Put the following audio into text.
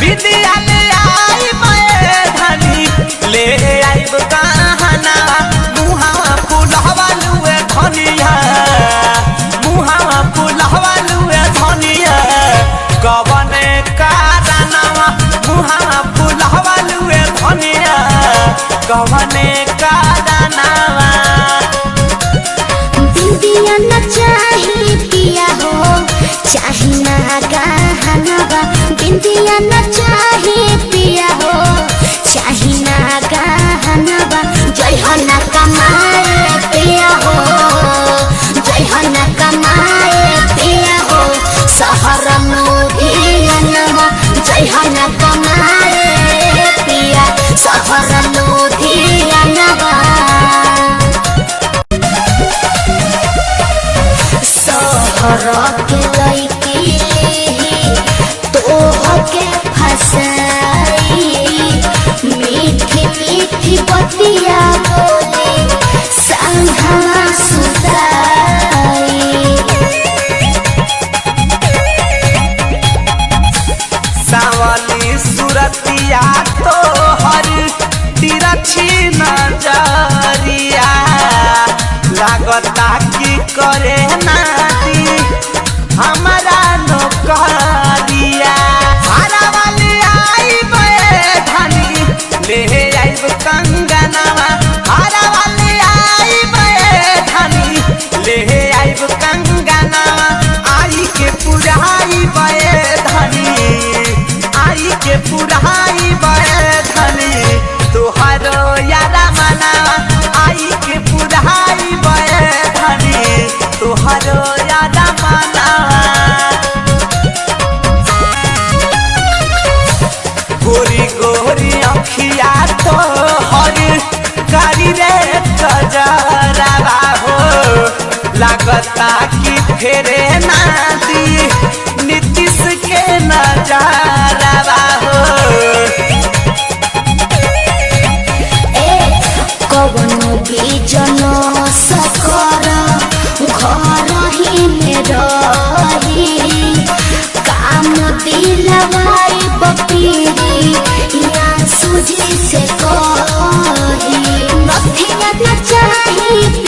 दीदिया ले आई मैं धनी। ले आइब गहना मुहावा फुलहवा लुए धनिया। धनिया। कवने कारणवा मुहावा फुलहवा लुए धनिया। कवने कारणवा बिंदिया न गहनवा बिंदिया चाही पिया हो। चाही ना गहनवा जय हो पिया हो। जय हो पिया हो। सहर लुधियानवा जय हो ना कमाए के लैकी सुरतिया तो हर तिरछी नज़रिया के पुराई बे धनी, तुहारो यारा आई के पुराई बे धनी यारा गोरी गोरी अखिया तो हर कारी रे कजरावा हो। लागता कि फेरे दिलवाई पपीरी या सुजी से